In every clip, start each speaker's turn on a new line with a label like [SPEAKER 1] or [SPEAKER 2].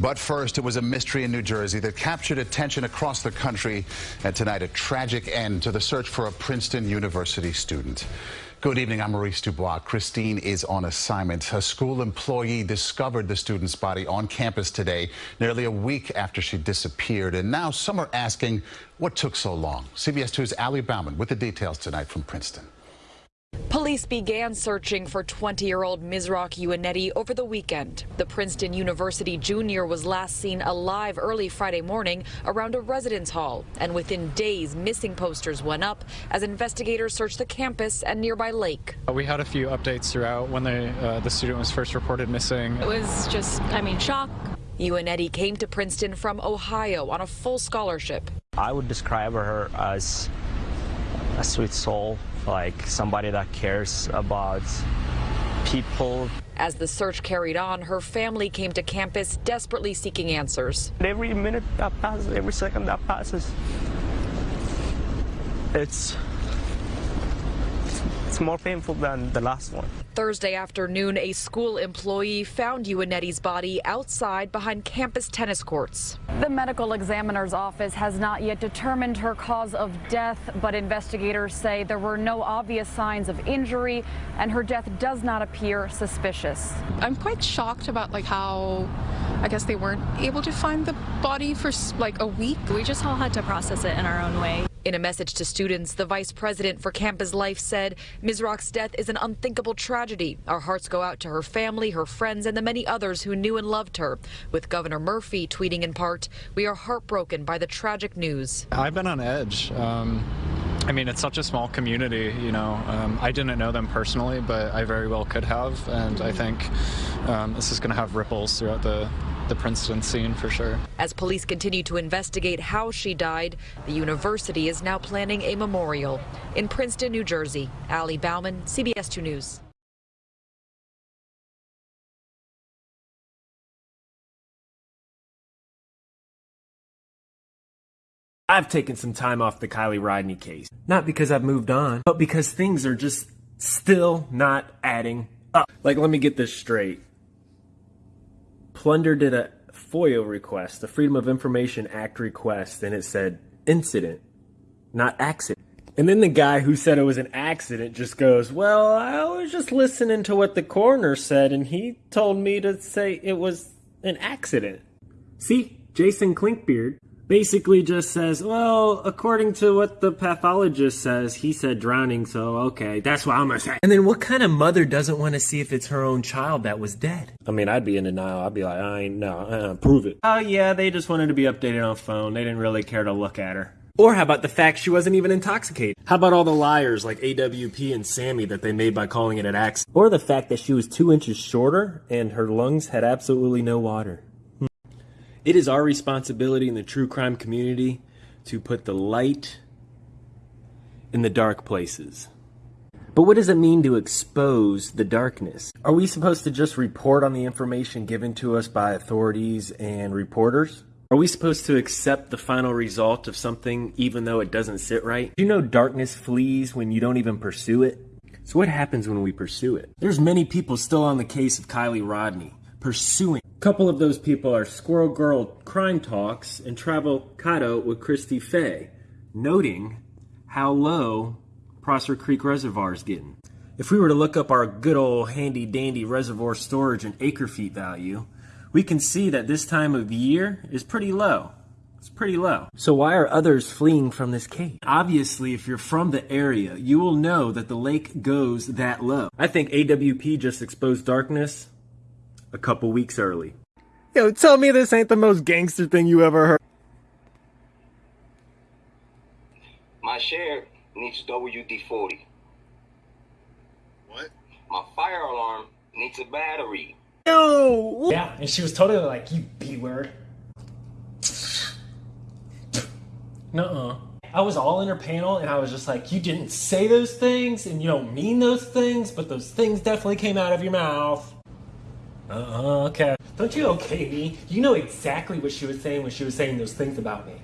[SPEAKER 1] But first, it was a mystery in New Jersey that captured attention across the country. And tonight, a tragic end to the search for a Princeton University student. Good evening, I'm Maurice Dubois. Christine is on assignment. A school employee discovered the student's body on campus today, nearly a week after she disappeared. And now some are asking what took so long. CBS 2's Ali Bauman with the details tonight from Princeton.
[SPEAKER 2] Police began searching for 20-year-old Misrach Ewunetie over the weekend. The Princeton University junior was last seen alive early Friday morning around a residence hall, and within days, missing posters went up as investigators searched the campus and nearby lake.
[SPEAKER 3] Uh, we had a few updates throughout when the, uh, the student was first reported missing.
[SPEAKER 4] It was just, I mean, shock.
[SPEAKER 2] Ewunetie came to Princeton from Ohio on a full scholarship.
[SPEAKER 5] I would describe her as a sweet soul, like somebody that cares about people.
[SPEAKER 2] As the search carried on, her family came to campus desperately seeking answers.
[SPEAKER 5] Every minute that passes, every second that passes, it's it's more painful than the last one.
[SPEAKER 2] Thursday afternoon, a school employee found Ewunetie's body outside behind campus tennis courts.
[SPEAKER 6] The medical examiner's office has not yet determined her cause of death, but investigators say there were no obvious signs of injury and her death does not appear suspicious.
[SPEAKER 4] I'm quite shocked about like how I guess they weren't able to find the body for like a week.
[SPEAKER 7] We just all had to process it in our own way.
[SPEAKER 2] In a message to students, the vice president for Campus Life said Misrach's death is an unthinkable tragedy. Our hearts go out to her family, her friends, and the many others who knew and loved her. With Governor Murphy tweeting in part, we are heartbroken by the tragic news.
[SPEAKER 3] I've been on edge. Um, I mean, it's such a small community, you know. Um, I didn't know them personally, but I very well could have, and I think um, this is going to have ripples throughout the the Princeton scene for sure.
[SPEAKER 2] As police continue to investigate how she died, the university is now planning a memorial. In Princeton, New Jersey, Ali Bauman, CBS 2 News.
[SPEAKER 8] I've taken some time off the Kiely Rodni case. Not because I've moved on, but because things are just still not adding up. Like, let me get this straight. Plunder did a FOIA request, the Freedom of Information Act request, and it said incident, not accident. And then the guy who said it was an accident just goes, Well, I was just listening to what the coroner said, and he told me to say it was an accident. See, Jason Klinkbeard basically just says, well, according to what the pathologist says, he said drowning, so okay, that's what I'm gonna say. And then what kind of mother doesn't want to see if it's her own child that was dead? I mean, I'd be in denial. I'd be like, I ain't, no, uh, prove it. Oh, yeah, they just wanted to be updated on phone. They didn't really care to look at her. Or how about the fact she wasn't even intoxicated? How about all the liars like AWP and Sammy that they made by calling it an accident? Or the fact that she was two inches shorter and her lungs had absolutely no water? It is our responsibility in the true crime community to put the light in the dark places. But what does it mean to expose the darkness? Are we supposed to just report on the information given to us by authorities and reporters? Are we supposed to accept the final result of something even though it doesn't sit right? Do you know darkness flees when you don't even pursue it? So what happens when we pursue it? There's many people still on the case of Kiely Rodni pursuing. A couple of those people are Squirrel Girl Crime Talks and Travel Cado with Christy Fay, noting how low Prosser Creek Reservoir is getting. If we were to look up our good old handy dandy reservoir storage and acre feet value, we can see that this time of year is pretty low. It's pretty low. So why are others fleeing from this cave? Obviously, if you're from the area, you will know that the lake goes that low. I think AWP just exposed darkness a couple weeks early. Yo, tell me this ain't the most gangster thing you ever heard.
[SPEAKER 9] My share needs WD-40.
[SPEAKER 10] What?
[SPEAKER 9] My fire alarm needs a battery.
[SPEAKER 8] Yo! Yeah, and she was totally like, you B-word. Nuh-uh. I was all in her panel and I was just like, you didn't say those things and you don't mean those things, but those things definitely came out of your mouth. Uh, okay. Don't you okay me? You know exactly what she was saying when she was saying those things about me.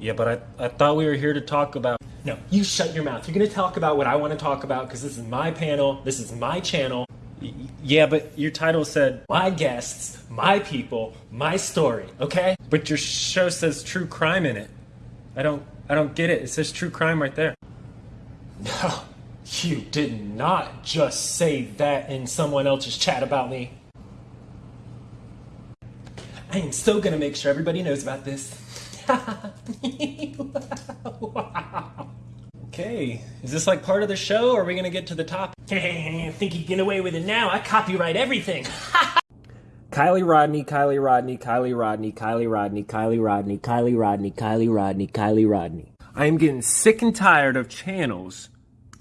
[SPEAKER 8] Yeah, but I, I thought we were here to talk about... No, you shut your mouth. You're going to talk about what I want to talk about because this is my panel. This is my channel. Yeah, but your title said my guests, my people, my story, okay? But your show says true crime in it. I don't I don't get it. It says true crime right there. No. You did not just say that in someone else's chat about me. I am so gonna make sure everybody knows about this. Okay, is this like part of the show or are we gonna get to the top? I think you get away with it now. I copyright everything. Kiely Rodni, Kiely Rodni, Kiely Rodni, Kiely Rodni, Kiely Rodni, Kiely Rodni, Kiely Rodni, Kiely Rodni. I am getting sick and tired of channels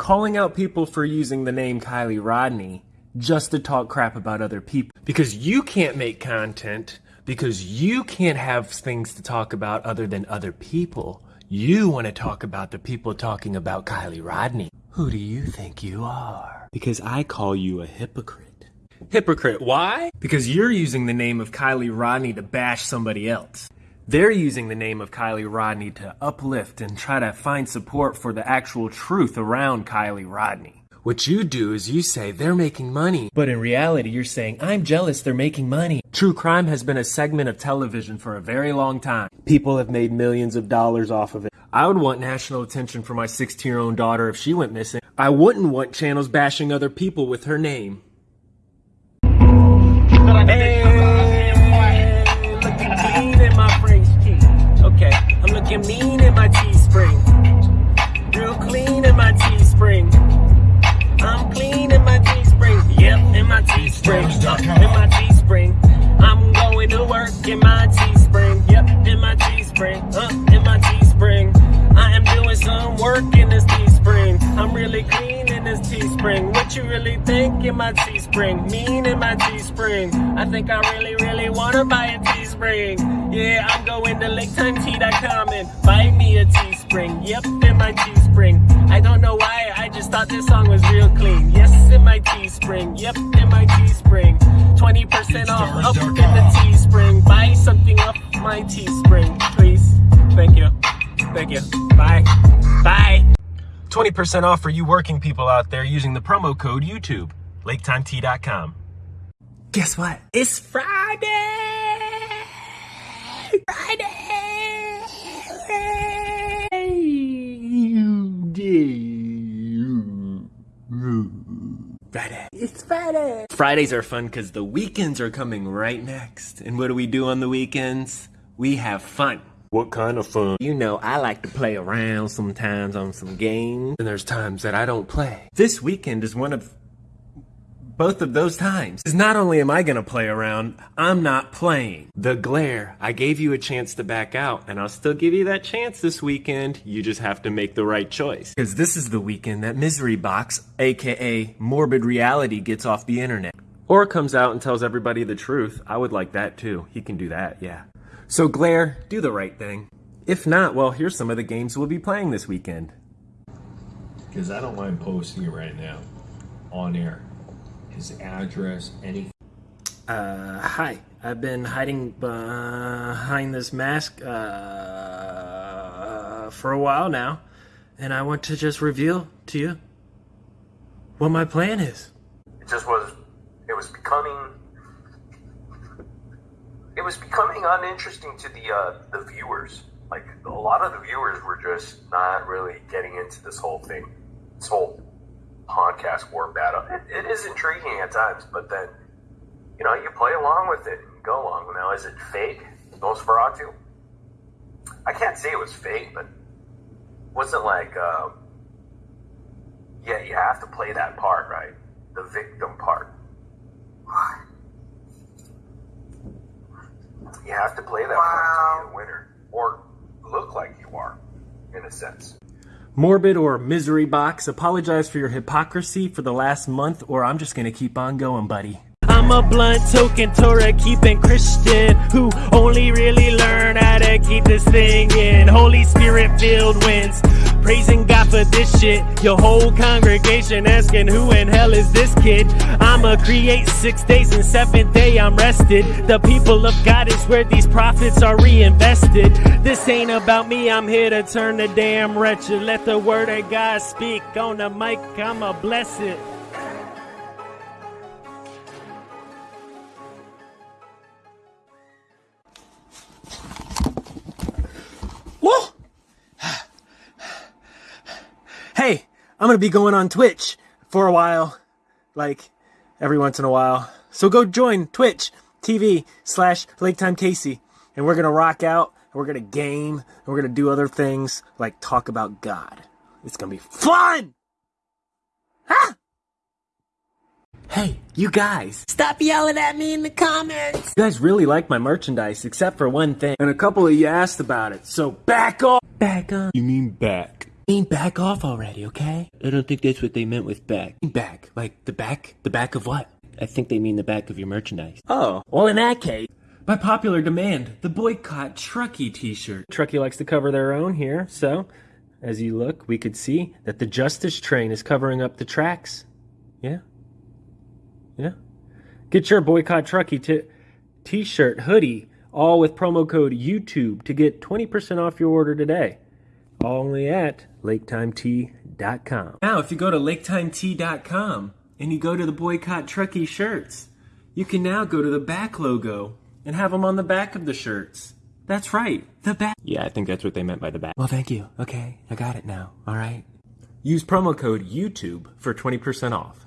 [SPEAKER 8] calling out people for using the name Kiely Rodni just to talk crap about other people. Because you can't make content, because you can't have things to talk about other than other people. You want to talk about the people talking about Kiely Rodni. Who do you think you are? Because I call you a hypocrite. Hypocrite, why? Because you're using the name of Kiely Rodni to bash somebody else. They're using the name of Kiely Rodni to uplift and try to find support for the actual truth around Kiely Rodni. What you do is you say they're making money, but in reality, you're saying, I'm jealous they're making money. True crime has been a segment of television for a very long time. People have made millions of dollars off of it. I would want national attention for my 16 year old daughter if she went missing. I wouldn't want channels bashing other people with her name. Looking mean in my Teespring. Real clean in my Teespring. I'm clean in my Teespring. Yep, in my Teespring. In my Teespring. I'm going to work in my Teespring. Teespring. What you really think in my Teespring? Mean in my Teespring. I think I really, really wanna buy a Teespring. Yeah, I'm going to LakeTimeT.com and buy me a Teespring. Yep, in my Teespring. I don't know why, I just thought this song was real clean. Yes, in my Teespring. Yep, in my Teespring. 20% off up in the Teespring. Buy something up my Teespring, please. Thank you. Thank you. Bye. Bye. 20% off for you working people out there using the promo code YouTube. LakeTimeT.com. Guess what? It's Friday! Friday. It's Friday. Fridays are fun because the weekends are coming right next. And what do we do on the weekends? We have fun. What kind of fun? You know, I like to play around sometimes on some games, and there's times that I don't play. This weekend is one of both of those times. Because not only am I going to play around, I'm not playing. The glare. I gave you a chance to back out, and I'll still give you that chance this weekend. You just have to make the right choice. Because this is the weekend that Misery Box, aka Morbid Reality, gets off the internet. Or comes out and tells everybody the truth. I would like that too. He can do that, yeah. So, Glare, do the right thing. If not, well, here's some of the games we'll be playing this weekend.
[SPEAKER 11] Because I don't mind posting it right now on air. His address, anything.
[SPEAKER 8] Uh, hi. I've been hiding behind this mask uh, for a while now, and I want to just reveal to you what my plan is.
[SPEAKER 12] It just was. It was becoming. It was becoming uninteresting to the uh, the viewers. Like a lot of the viewers were just not really getting into this whole thing, this whole podcast war battle. It, it is intriguing at times, but then you know you play along with it and go along. Now, is it fake? Nosferatu? I can't say it was fake, but wasn't like um, yeah, you have to play that part, right? The victim part. You have to play that part to be a winner, or look like you are, in a sense.
[SPEAKER 8] Morbid or Misery Box, apologize for your hypocrisy for the last month, or I'm just gonna keep on going, buddy. I'm a blunt token Torah keeping Christian who only really learn how to keep this thing in. Holy Spirit filled winds, praising God for this shit. Your whole congregation asking who in hell is this kid? I'ma create six days and seventh day I'm rested. The people of God is where these profits are reinvested. This ain't about me, I'm here to turn the damn wretched. Let the word of God speak on the mic, I'ma bless it. I'm going to be going on Twitch for a while, like every once in a while. So go join Twitch TV slash Lake Time Casey, and we're going to rock out, and we're going to game, and we're going to do other things like talk about God. It's going to be fun! Ah! Hey, you guys, stop yelling at me in the comments! You guys really like my merchandise, except for one thing. And a couple of you asked about it, so back off! Back on.
[SPEAKER 13] You mean back?
[SPEAKER 8] I mean back off already, okay?
[SPEAKER 13] I don't think that's what they meant with back.
[SPEAKER 8] Back. Like the back? The back of what?
[SPEAKER 13] I think they mean the back of your merchandise.
[SPEAKER 8] Oh, well in that case, by popular demand, the boycott Truckee t-shirt. Truckee likes to cover their own here, so as you look, we could see that the Justice train is covering up the tracks. Yeah? Yeah? Get your boycott Truckee t- t-shirt, hoodie, all with promo code YouTube to get 20% off your order today. Only at laketimetea.com. Now, if you go to laketimetea.com and you go to the boycott Truckee shirts, you can now go to the back logo and have them on the back of the shirts. That's right, the back.
[SPEAKER 13] Yeah, I think that's what they meant by the back.
[SPEAKER 8] Well, thank you. Okay, I got it now. All right. Use promo code YouTube for 20% off.